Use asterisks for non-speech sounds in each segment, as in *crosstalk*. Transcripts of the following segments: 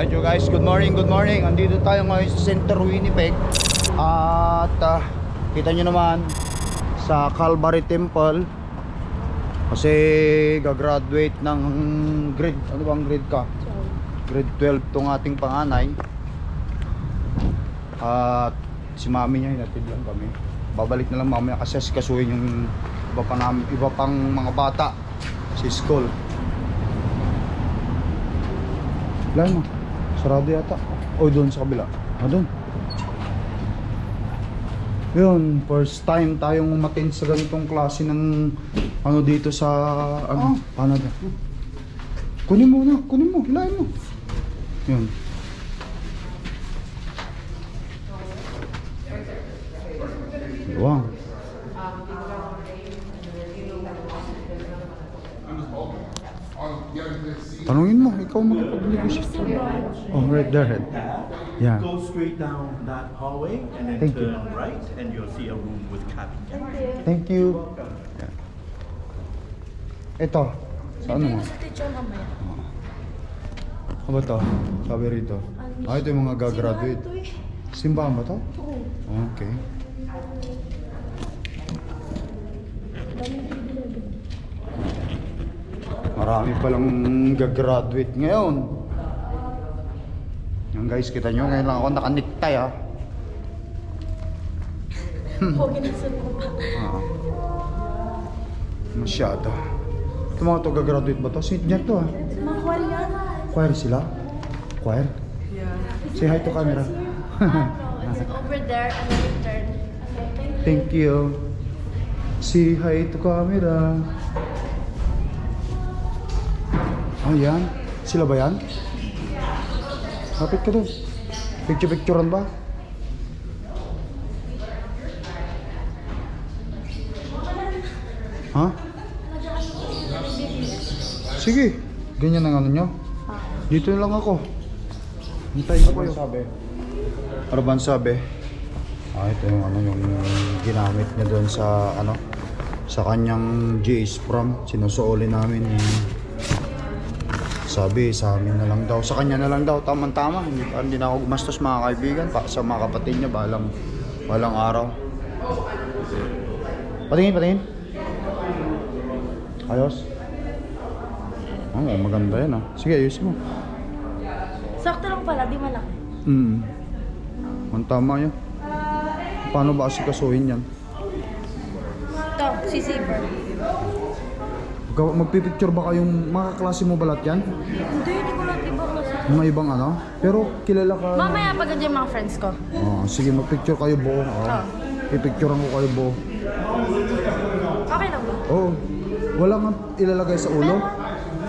Ayun yo guys, good morning, good morning. Andito tayo ngayon sa Center Winnipeg. At ah, kita nyo naman sa Calvary Temple. Kasi gagraduate ng grade, ano bang grade ka? Grade 12 tong ating panganay. At si mami niya hinatid lang kami. Babalik na lang mamaya kasi kasuhin yung iba pa namin, iba pang mga bata sa school. Wala mo. Sarado yata. O doon sa kabila. Ah, doon. Yun, first time tayong umattend sa ganitong klase ng ano dito sa ano, Canada. Kunin mo na, kunin mo, hilahin mo. Yun. Wow. Tanungin mo, ikaw makapag-negotiate. Oh, right there, head. Yeah. Go straight down that hallway and then Thank you. turn right and you'll see a room with cabin. Thank you. Ito. Sa ano mo? Sa teacher mamaya. Ano ba to? Sabi rito. Ah, ito yung mga gagraduate. Simbahan ba to? Okay. Marami palang gagraduate ngayon. Yung guys, kita nyo, ngayon lang ako nakaniktay ah. Pogi na sa lupa. Ah. Masyado. Ito mga to gagraduate ba to? Senior to ah. Mga kwal yan. Choir sila? Choir? Say hi to camera. *laughs* It's over there and then turn. Okay, Thank thank you. you. Say hi to camera. Ah, yan. Sila ba yan? Kapit ka doon. Picture-picturean ba? Ha? Sige. Ganyan ang ano nyo. Dito lang ako. Hintayin ko kayo. Sabi. Ano ba sabi? Ah, ito yung ano yung ginamit niya doon sa ano sa kanyang GS prom sinusuoli namin yung sabi sa amin na lang daw sa kanya na lang daw tamang tama hindi, hindi na ako gumastos mga kaibigan. Pa sa mga kapatid niya balang balang araw. Patingin patingin. Ayos. Oh, maganda yan ah. Sige ayusin mo. Sakto lang pala, di malaki. mm. Ang tama yan. Paano ba kasi kasuhin yan? Ito, si Saber. Magpipicture ba kayong mga klase mo balat yan? Hindi, hindi ko lang iba kasi. Mga ibang ano? Pero kilala ka. Mamaya pag yung mga friends ko. Oh, sige, magpicture kayo buo. Oh. Ah. Pipicturean ko kayo buo. Okay lang ba? Oh, wala nga ilalagay sa ulo.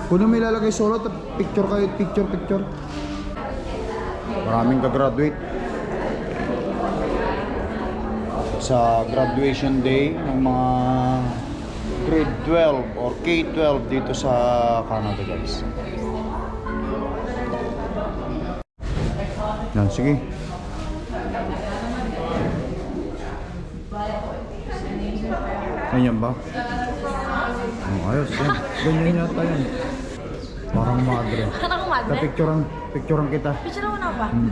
Kung may ilalagay sa ulo, picture kayo, picture, picture. Maraming ka-graduate. Sa graduation day ng mga grade 12 or K-12 dito sa Canada guys. Yan, sige. Ganyan ba? Oh, ayos yan. Ganyan yata yan. Parang madre. Ko magnet. Picturean, picturean kita. Picture mo na ba? Hmm.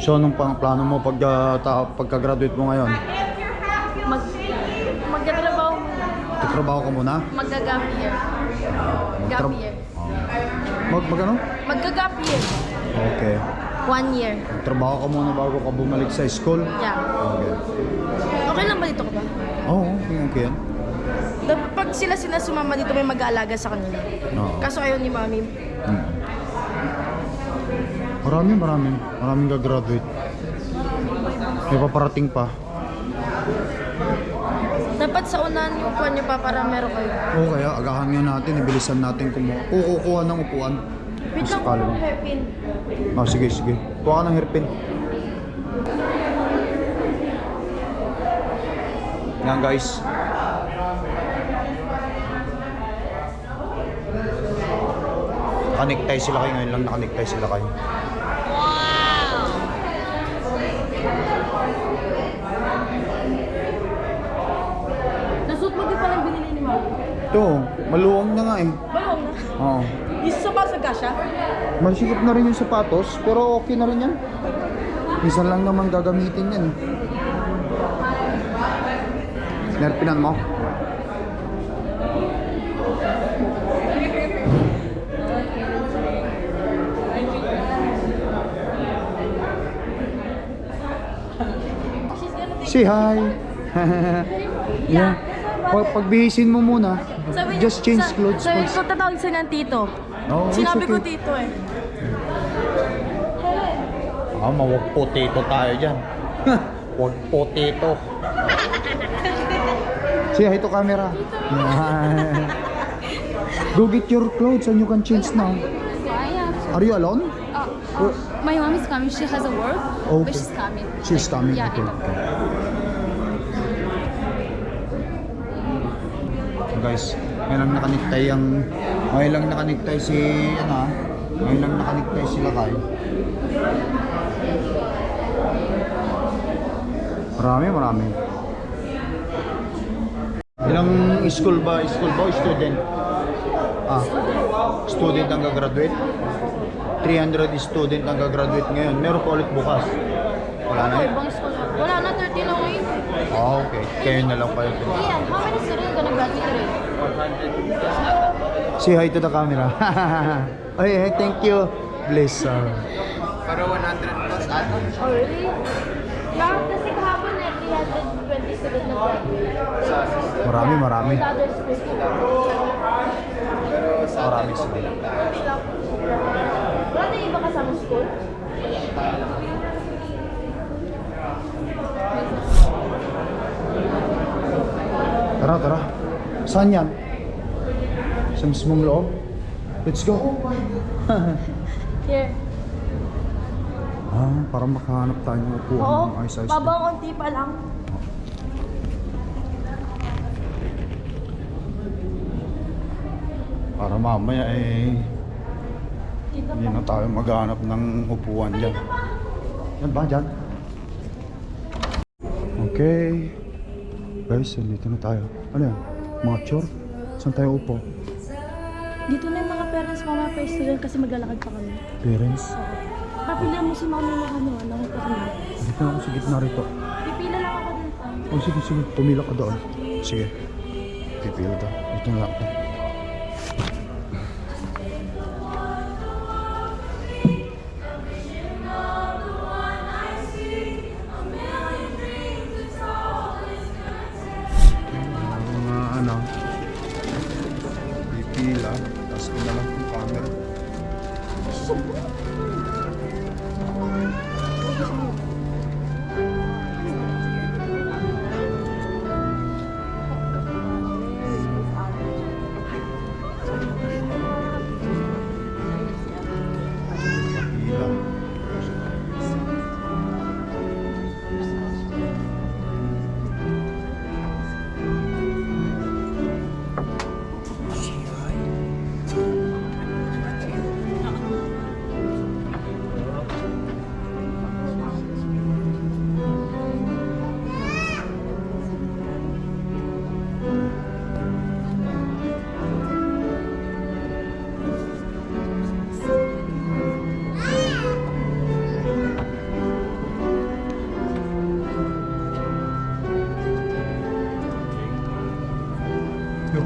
So, anong plano mo pag, ta- pagka-graduate mo ngayon? Mag... Magkatrabaho muna. Tatrabaho ka muna? Magga-gap year. Gap year. Mag, mag ano? Magga-gap year. Okay. One year. Trabaho ka muna bago ka bumalik sa school? Yeah. Okay. Okay lang ba dito ko ba? Oo, oh, okay, okay yan. Pag sila sila sumama dito may mag-aalaga sa kanila. Oo. Kaso ayaw ni mami. Hmm. Marami, marami. Maraming gagraduate. May paparating pa. Dapat sa unahan yung upuan nyo pa para meron kayo. Oo, kaya agahan nga natin, ibilisan natin kumuha. Kukukuha ng upuan. Wait lang Sakali. po, hairpin. Ah, sige, sige. Kuha ka ng hairpin. Yan guys. Nakaniktay sila kayo ngayon lang, nakaniktay sila kayo. Nasuot mo din pala yung binili ni mami. Ito, maluwang na nga eh. Balong na. Oo. Isa pa pumasok ka siya? Masikip na rin yung sapatos, pero okay na rin yan. Minsan lang naman gagamitin yan. Nerpinan mo? Say hi! *laughs* yeah. Pag pagbihisin mo muna, just change sa- clothes Sabi first. ko, tatawag siya ng tito. It's Sinabi ko okay. tito eh. Ah, mawag potato tayo dyan. *laughs* Wag potato. Say hi to camera. Yan. *laughs* Go get your clothes and you can change now. Are you alone? uh, Or- my mom is coming. She has a work, Okay. but she's coming. She's coming. Yeah, Okay. ito. So guys, ngayon lang nakaniktay ang ngayon lang nakaniktay si ano ah, ngayon lang nakaniktay sila kay. Marami, marami. Ilang school ba? School ba o student? Ah, student ang gagraduate. 300 student ang gagraduate ngayon. Meron pa ulit bukas. Wala na. Ibang school. Wala na, 13 na ngayon. Ah, okay. Kayo na lang kayo. Ian, how many students gonna graduate today? Say hi to the camera. *laughs* Hey, thank you. Bless her. Oh, really? Yeah, kasi kahapon eh, 320 students na graduate. Marami, marami. Marami sila. Wala na iba kasama school? Tara, tara. Saan yan? Sa mismong loob? Let's go. *laughs* Here. ah, para makahanap tayo ng upuan Oo, ng ayos-ayos. babang konti pa lang. Para mamaya eh, hindi na tayo maghanap ng upuan dyan. Yan ba, dyan? Okay. Guys, dito na tayo. Ano yan? Mga chore? Saan tayo upo? Dito na yung mga parents mo mga pa student kasi maglalakad pa kami. Parents? Papilihan mo si mami ng ano, ng upo kami. Dito na ako sa gitna rito. Pipila lang ako dun. Oh, sige, sige. Tumila ka doon. Sige. Pipila daw. Dito na lang ako.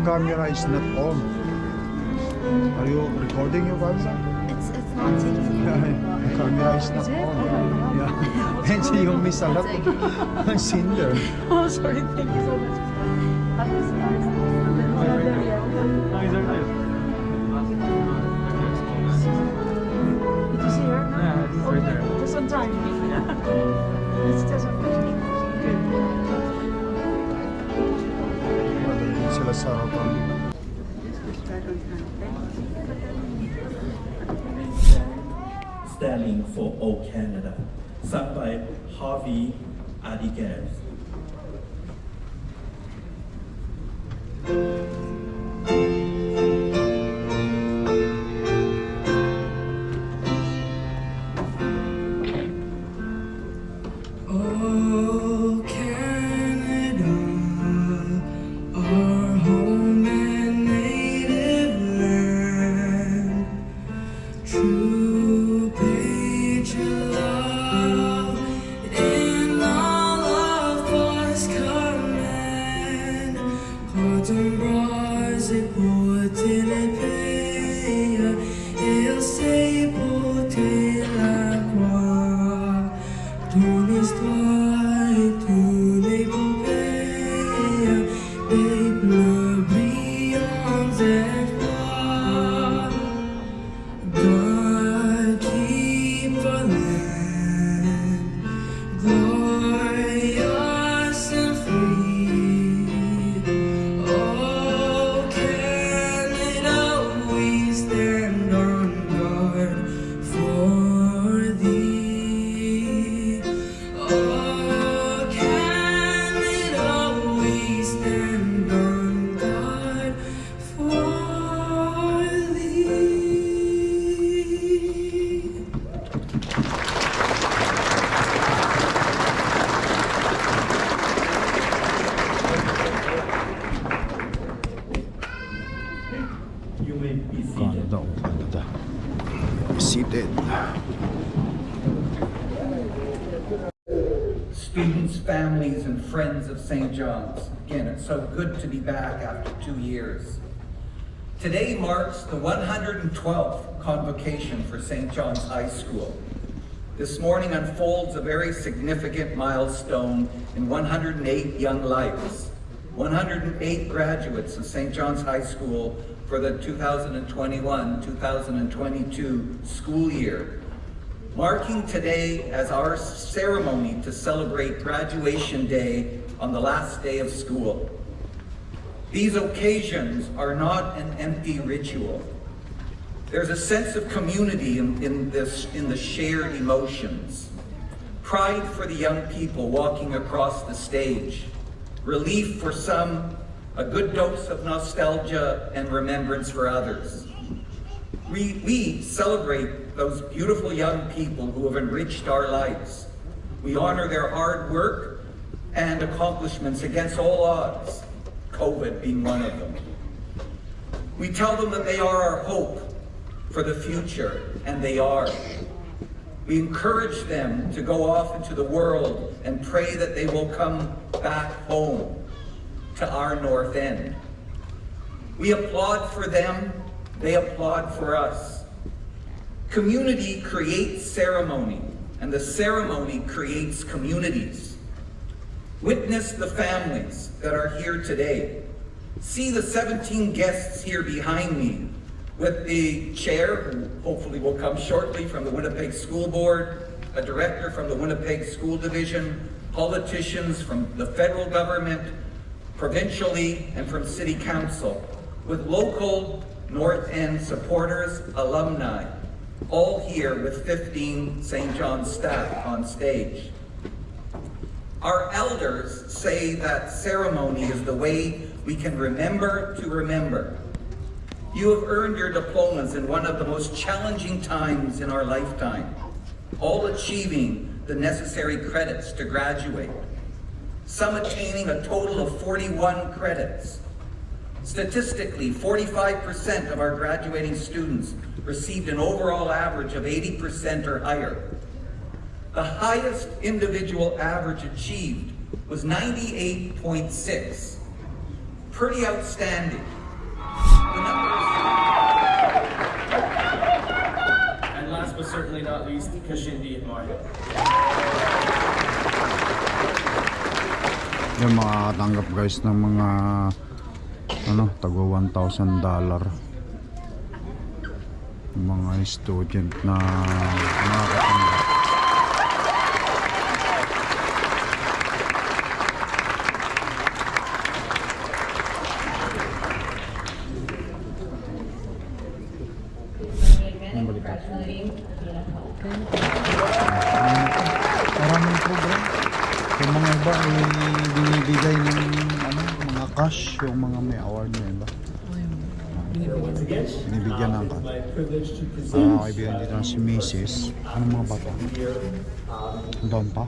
Camera is not on. Are you recording your camera? It's, it's not taking *laughs* the camera is not on. Oh, yeah. *laughs* *laughs* And so you miss a lot of cinder. Oh, sorry. Thank you so much. Did you see her? Yeah, it's right there. Just on time. it's just Standing for all Canada, sung by Harvey Adigas. To be back after two years. Today marks the 112th convocation for St. John's High School. This morning unfolds a very significant milestone in 108 young lives. 108 graduates of St. John's High School for the 2021-2022 school year marking today as our ceremony to celebrate graduation day on the last day of school. These occasions are not an empty ritual. There's a sense of community in, in this, in the shared emotions. Pride for the young people walking across the stage. Relief for some, a good dose of nostalgia and remembrance for others. We, we celebrate those beautiful young people who have enriched our lives. We honor their hard work and accomplishments against all odds, COVID being one of them. We tell them that they are our hope for the future, and they are. We encourage them to go off into the world and pray that they will come back home to our North End. We applaud for them, they applaud for us. Community creates ceremony, and the ceremony creates communities. Witness the families that are here today. See the 17 guests here behind me with the chair, who hopefully will come shortly from the Winnipeg School Board, a director from the Winnipeg School Division, politicians from the federal government, provincially, and from City Council, with local North End supporters, alumni, all here with 15 St. John's staff on stage. Our elders say that ceremony is the way we can remember to remember. You have earned your diplomas in one of the most challenging times in our lifetime, all achieving the necessary credits to graduate, some attaining a total of 41 credits. Statistically, 45% of our graduating students received an overall average of 80% or higher. The highest individual average achieved was 98.6. Pretty outstanding. The numbers. And last but certainly not least, Kashindi and Mario. Yung makatanggap guys ng mga ano, tago 1,000 dollar. Mga student na nakakatanggap. Binibigyan ng Ah, present kaibigan dito si Mrs. Ano mga bata? Doon pa?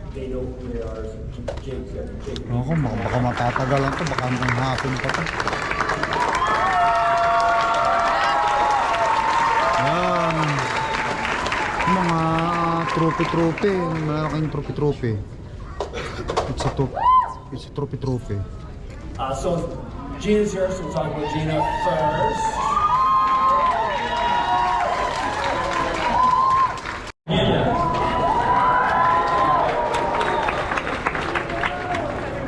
Ako, baka, matatagalan to, baka hanggang hapon pa to. Yan. trophy-trophy. Malaking trophy-trophy. It's a trophy-trophy. Uh, so Gina's here, so we'll talk about Gina first.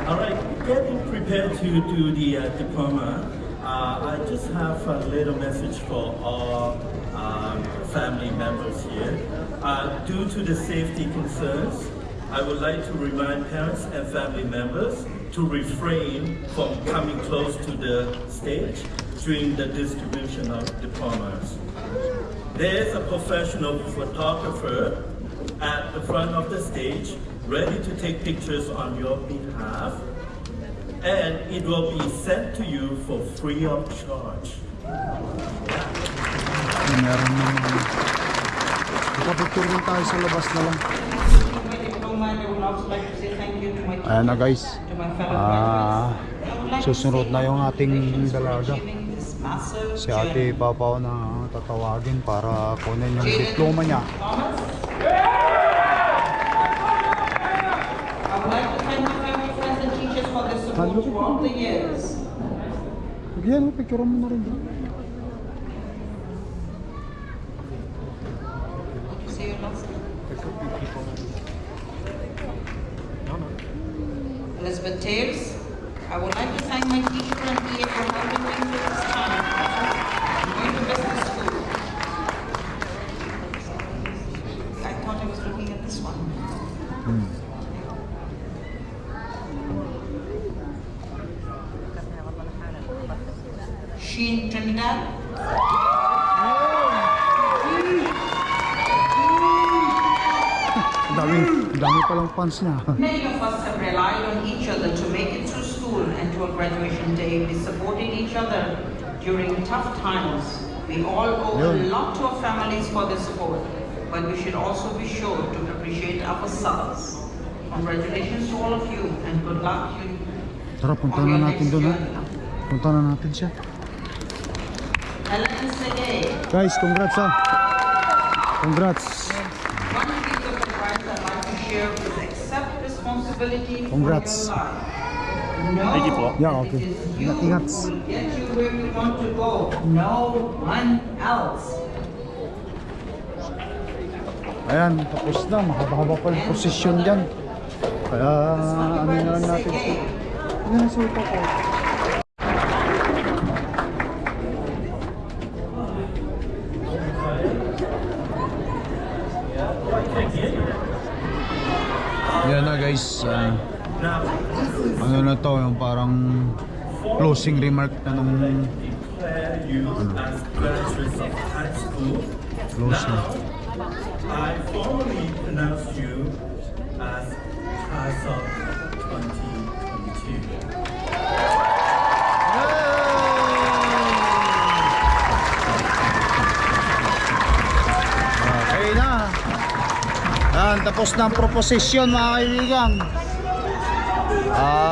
All right, getting prepared to do the uh, diploma. Uh, I just have a little message for all um, family members here. Uh, due to the safety concerns, I would like to remind parents and family members to refrain from coming close to the stage during the distribution of diplomas. There is a professional photographer at the front of the stage ready to take pictures on your behalf and it will be sent to you for free of charge. Ayan na guys. Ah, susunod na yung ating dalaga. Si ate Papaw na tatawagin para kunin yung diploma niya. Years. Yan, picture mo na rin. Elizabeth Tails, I would like to thank my teacher and PA for helping me through this time. I'm going to business school. I thought I was looking at this one. Sheen Trinidad. Dami, dami palang fans niya. Many of us have relied on each other to make it through school and to a graduation day. We supported each other during tough times. We all owe a lot to our families for their support, but we should also be sure to appreciate ourselves. Congratulations to all of you and good luck you Tara, punta na natin doon eh. ha. Punta na natin siya. Helen Segay, Guys, congrats ha. Congrats. one piece of advice I'd like to share is accept responsibility Congrats. for your life. Yeah, okay. is you Ingat, ingat. who will get you where you want to go, no one else. Ayan, tapos na. Mahaba-haba pa yung posisyon dyan. Kaya, ano na lang natin. Ayan, sa ito ko. Yan na guys. ah, Now, ano na to, yung parang closing remark na nung close na. I formally pronounce you as of 2022. Okay na. Yan, tapos na ang proposition mga kaibigan. Ah.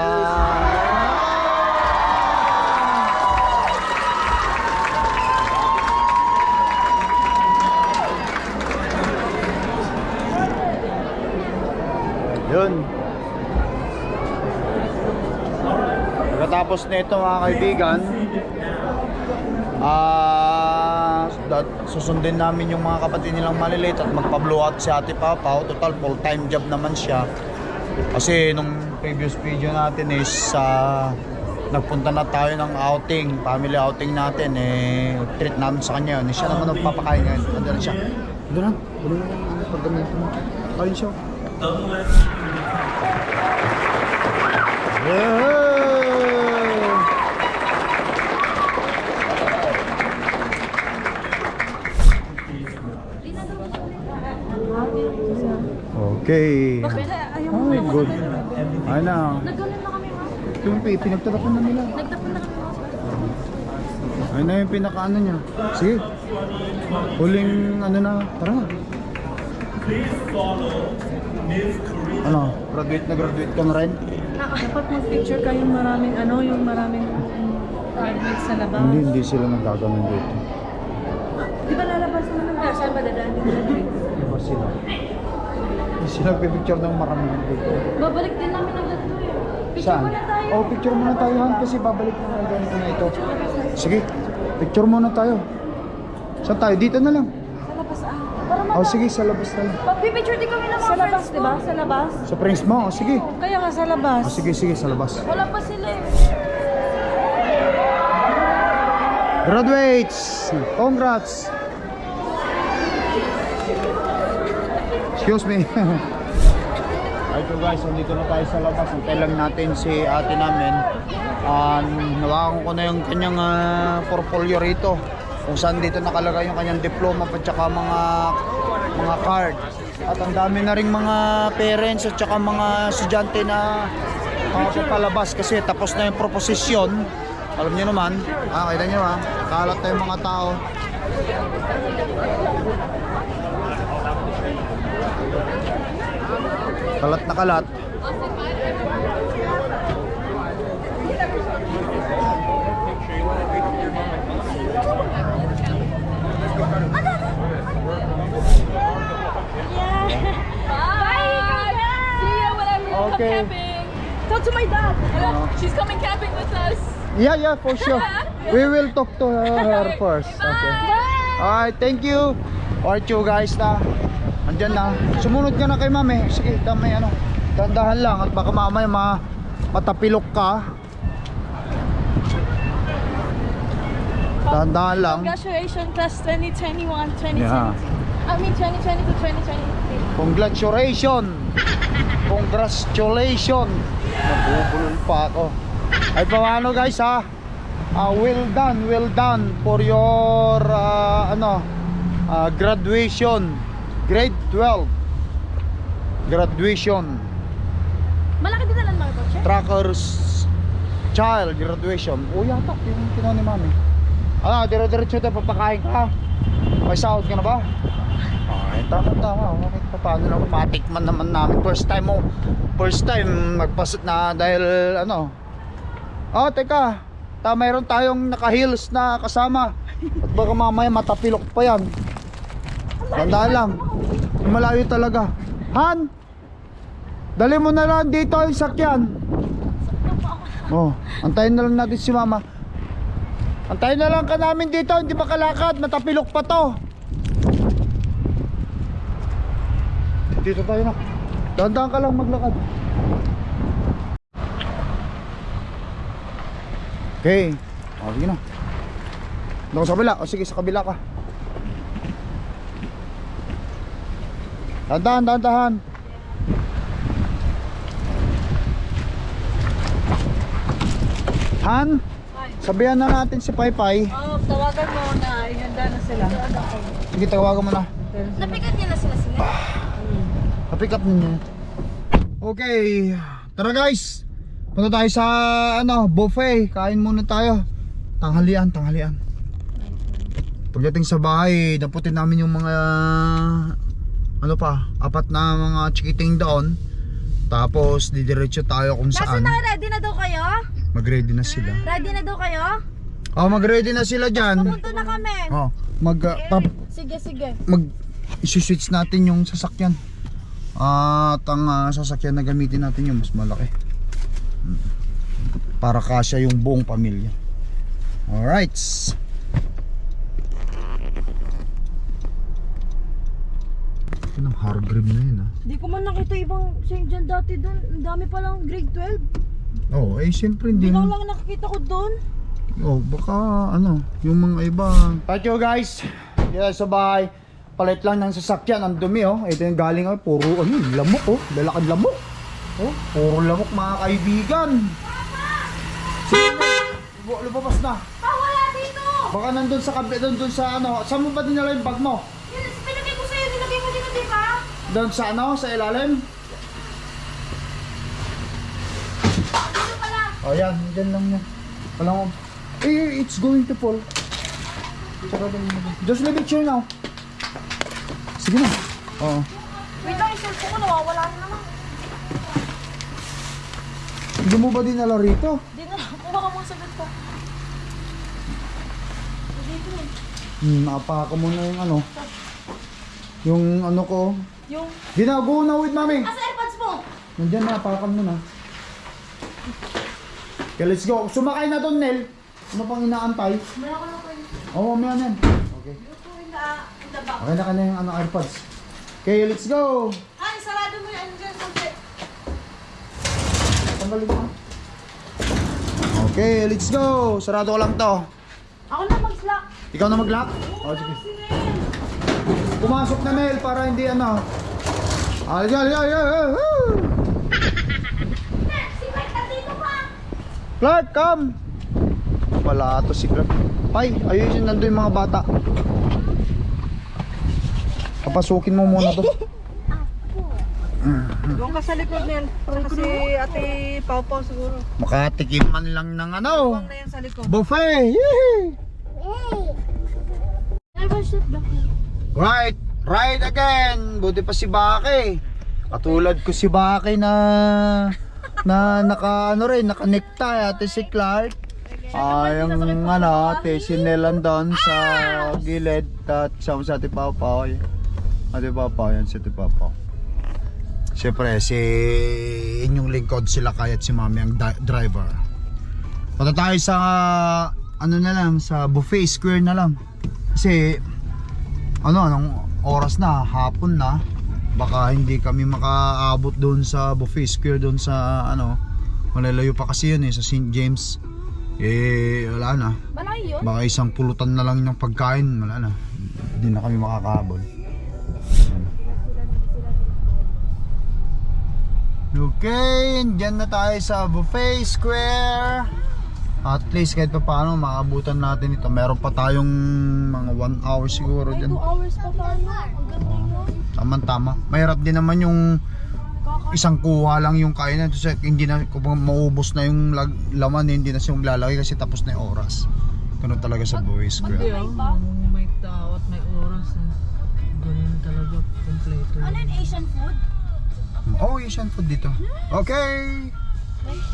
Yun. Pagkatapos nito mga kaibigan, Ah, dat- susundin namin yung mga kapatid nilang maliliit at magpa-blow out si Ate Papa. Total full-time job naman siya. Kasi nung previous video natin is sa nagpunta na tayo ng outing, family outing natin eh treat namin sa kanya yun. Siya naman nagpapakain ngayon. Ando na siya. Ando na. Ando na ang paggamit mo. Ayun siya. Yeah! Okay. Oh, good. Ayun na. Nagkaroon na kami, ma'am. Ito yung pi- pinagtatapon na nila. Nagtapon na kami, ma'am. Ayun na yung pinaka-ano niya. Sige. Huling ano na. Tara na. please follow Miss Karina. Ano? Graduate na graduate ka na rin? Dapat mag-picture kayong maraming ano, yung maraming graduates sa labas. Hindi, hindi sila nagkaganon dito. Di ba lalabas naman ng saan ba dadaan yung graduates? Iba sila. sila picture ng maraming dito. Babalik din namin agad to eh. Picture Saan? Oh, picture muna tayo Han kasi babalik na nga ganito na ito. Sige, picture muna tayo. Saan tayo? Dito na lang. Sa labas ah. Para Oh, sige, sa labas na lang. Pagpipicture din kami ng mga Sa labas, friends di ba? Sa labas. Sa friends mo, oh, sige. Kaya nga sa labas. Oh, sige, sige, sa labas. Wala pa sila eh. Graduates! Congrats! Excuse me. *laughs* Ito guys, nandito na tayo sa labas. Antay lang natin si ate namin. Um, nawakan ko na yung kanyang ah, portfolio rito. Kung saan dito nakalagay yung kanyang diploma at saka mga mga card. At ang dami na ring mga parents at saka mga estudyante na papalabas kasi tapos na yung proposisyon. Alam niyo naman, ah, kita niyo ah, kalat na yung mga tao. Kalat na kalat. Bye! See you whenever you come Okay. Talk to my dad. Hello. Uh-huh. She's coming camping with us. Yeah, yeah, for sure. *laughs* We will talk to her first. Okay. Alright, thank you. Alright you guys na. Andyan na. Sumunod ka na kay mami. Sige, damay ano. Dandahan lang at baka mamaya ma matapilok ka. Dandahan lang. Congratulations, class 2021, 2022. Yeah. I mean 2020 to 2023. Congratulations! Congratulations! Nabubulol pa ako. Ay paano guys ha? Ah, well done, well done for your ah, ano ah, graduation. Grade 12. Graduation. Malaki din nalang mga kotse. Trackers child graduation. O yata yung kinuha ni mami. Ano, dire-diretso tayo papakain ka. May sahod ka na ba? Ay, tama tama. Okay, pa paano na matikman naman namin. First time mo. First time magpasot na dahil ano. Oh, teka. Ta mayroon tayong naka-heels na kasama. At baka mamaya matapilok pa yan. Tandaan lang. Malayo talaga. Han! Dali mo na lang dito yung sakyan. Oh, antayin na lang natin si mama. Antayin na lang ka namin dito, hindi makalakad, matapilok pa to. Dito tayo na. Dahan-dahan ka lang maglakad. Okay. O, sige na. Doon sa kabila. O sige, sa kabila ka. Dahan-dahan, dahan-dahan. Han, sabihan na natin si Paypay. Oh, tawagan mo na. Ihanda na sila. Sige, tawagan mo na. Napikat niya na sila sila. Pa-pick up ninyo. Okay. Tara guys. Punta tayo sa ano, buffet. Kain muna tayo. Tanghalian, tanghalian. Pagdating sa bahay, naputin namin yung mga ano pa, apat na mga chikiting doon. Tapos didiretso tayo kung saan. ready na daw kayo? Mag-ready na sila. Ready na daw kayo? Oh, mag-ready na sila diyan. Pumunta na kami. Oh, mag uh, pap- Sige, sige. mag isi-switch natin yung sasakyan. At ang ah, sasakyan na gamitin natin yung mas malaki. Mm. Para kasya yung buong pamilya. Alright. Ito ng Hargrim na yun ah. Di ko man nakita ibang St. John dati doon. Ang dami palang grade 12. Oh, eh siyempre hindi. Biglang lang nakikita ko doon. Oh, baka ano, yung mga iba. Thank you guys. Dito sa bahay. Palit lang ng sasakyan, ang dumi oh. Ito yung galing oh, puro ano, lamok oh, lalakad lamok. Oh, puro lamok mga kaibigan. Lubo- lumabas na. Ah, wala dito! Baka nandun sa kabi, nandun sa ano, saan mo ba dinala yung bag mo? Yun, pinagay ko sa'yo, nilagay mo dito, di ba? Doon sa ano, sa ilalim? Oh, yan, dyan lang yan. Wala mo. Eh, it's going to fall. Just leave it here now. Sige na. Oo. Wait lang, cellphone ko nawawala na naman. Hindi mo ba dinala rito? Di na, kuha ka mga sagot ko. Dito eh. Hmm, napaka mo na yung ano. Yung ano ko. Yung... Ginago na with mami. Asa airpods mo? Nandiyan na, pakan mo na. Okay, let's go. Sumakay na doon, Nel. Ano pang inaantay? Meron ko na po yung... Oo, oh, na yan. Okay. Okay na ka na yung ano, AirPods. Okay, let's go. Ay, sarado mo yan dyan kasi. Tanggalin mo. Okay, let's go. Sarado ko lang to. Ako na mag-slack. Ikaw na mag-lock? Oh, sige. Pumasok na Mel para hindi ano. Ay, ay, ay, ay, ay, woo! Si Mike, nandito pa! Clark, come! Wala to si Clark. Pai, ayun yun, nandun yung mga bata. Papasukin mo muna to. *laughs* Doon ka sa likod Nel. Kasi ate Pau siguro. Makatikim man lang ng ano. Huwag na yan sa likod. Buffet! Yee! Never sit down. Right, right again. Buti pa si Baki. Katulad ko si Baki na na naka ano rin, naka necktie ate si Clark. Ay, yung ano, ate si Nelan doon sa gilid at sama sa ate Papa. Ate Papa, yan si ate Papa. Siyempre, si inyong lingkod sila kaya at si Mami ang driver. Punta tayo sa ano na lang, sa buffet square na lang. Kasi ano, anong oras na, hapon na. Baka hindi kami makaabot doon sa buffet square doon sa ano, malalayo pa kasi yun eh, sa St. James. Eh, wala na. Malayo yun? Baka isang pulutan na lang ng pagkain, wala na. Hindi na kami makakahabol. Yan. Okay, dyan na tayo sa buffet square. At least kahit pa paano makabutan natin ito. Meron pa tayong mga 1 hour siguro dyan. 2 hours pa tayo. Mo. Tama tama. Mahirap din naman yung isang kuha lang yung kainan kasi hindi na kung maubos na yung lag, laman hindi na siya maglalagay kasi tapos na yung oras. Ganun talaga sa. Hindi ah. May tao at may oras eh. Ganun talaga kompleto. Ano yung Asian food? Oh, Asian food dito. Okay.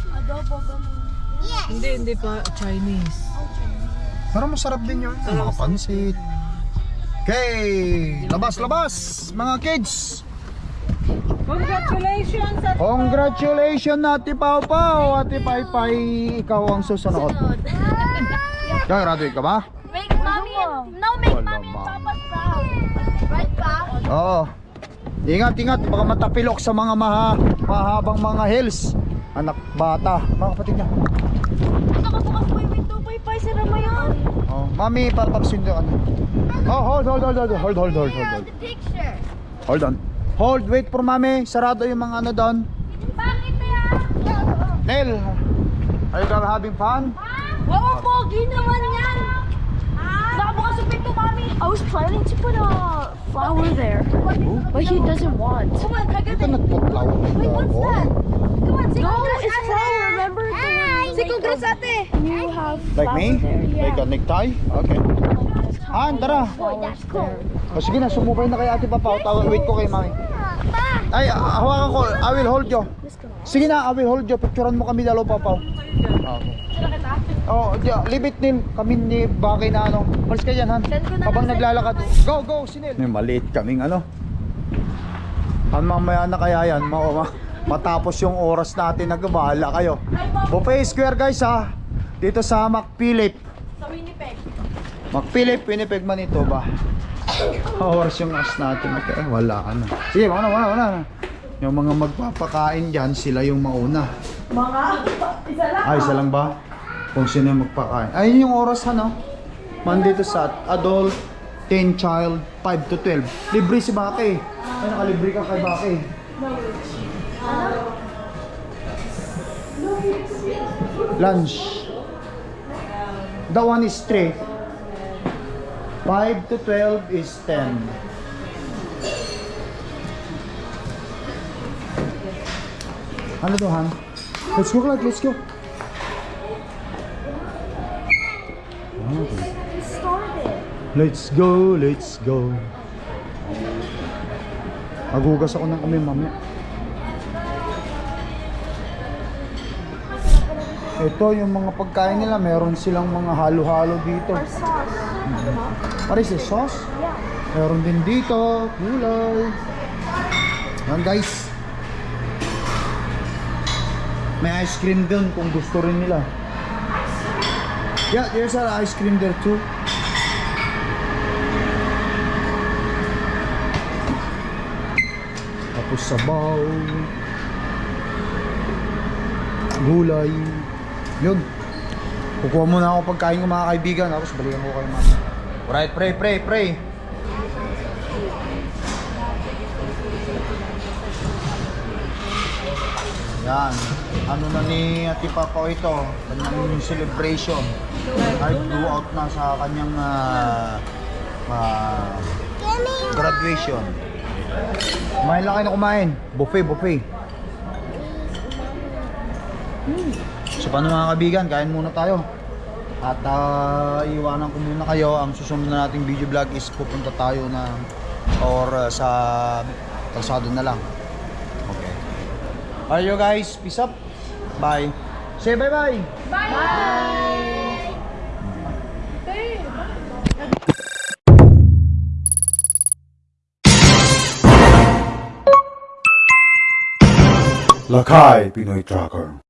Adobo, ganun. Yes! Hindi, hindi pa Chinese. Pero masarap din yun. Mga pansit. Okay. Labas, labas. Mga kids. Congratulations at Congratulations, Ate Pau Pau. Ate Pai Pai, ikaw ang susunod. Graduate ka ba? Make mommy and... No, make Wala mommy and ba? papa's proud. Right, pa? Oo. Ingat, ingat. Baka matapilok sa mga maha, mahabang mga hills. Anak bata. Mga kapatid niya. Pa, pa, sira mo yun. Oh, mami, papaksin ka. Oh, hold, hold, hold, hold, hold, hold, hold, hold, hold. Picture. Hold on. Hold, wait for mami. Sarado yung mga ano doon. Bakit yan? Nel, are you guys having fun? Wow, pogi naman yan! Nakabukas yung pinto, mami! I was planning to put a flower there, but he doesn't want. Come on, Ito nagputlaw. Wait, what's oh. that? Come on, say no, it's flower, remember? Say congrats, ate! You have Like me? there, Like yeah. a necktie? Okay. Han, tara. Boy, that's cool. O sige na, sumubay na kay ate Papa. Tawag, wait ko kay mami. Ay, ah, hawakan ko. I will hold you. Sige na, I will hold you. Picturean mo kami dalawa, Papa. Okay. Oh, di, leave it nil. Kami ni Bakay na ano. Malis ka dyan, Han. Habang naglalakad. Go, go, sinil. May maliit kaming ano. Han, mamaya na kaya yan. Ma ma matapos yung oras natin nagbahala kayo. Buffet Square guys ha. Dito sa McPhilip. Sa Winnipeg. McPhilip, Winnipeg Manitoba. Oras yung as natin. Okay, wala ka na. Sige, wala, wala, wala. Yung mga magpapakain dyan, sila yung mauna. Mga, isa lang. Ay, isa lang ba? Kung sino yung magpakain. Ayun yung oras ano? Monday to Sat. Adult, 10 child, 5 to 12. Libre si Baki. Ay, nakalibre ka kay Baki. Lunch. The one is 3. 5 to 12 is 10. Ano to, Han? Let's go, Clark. Let's go. Let's go, let's go. Agugas ako ng kami mamaya. Ito yung mga pagkain nila, meron silang mga halo-halo dito. Sauce. What is this, sauce? Yeah. Meron din dito, gulay. Yan guys. May ice cream dun kung gusto rin nila. Yeah, there's an ice cream there too. Tapos sabaw. Gulay. Yun. Kukuha muna ako pagkain ko mga kaibigan. Tapos balikan ko kayo mamaya. Alright, pray, pray, pray. Yan. Ano na ni Ate Papa ito? Kanyang celebration. Kahit blew out na sa kanyang ah, ah, graduation. Kumain lang kayo na kumain. Buffet, buffet. So paano mga kaibigan, kain muna tayo. At ah, iwanan ko muna kayo. Ang susunod na nating video vlog is pupunta tayo na or ah, sa kalsado na lang. Okay. Alright you guys, peace up. Bye. Say bye-bye. Lakay Pinoy Tracker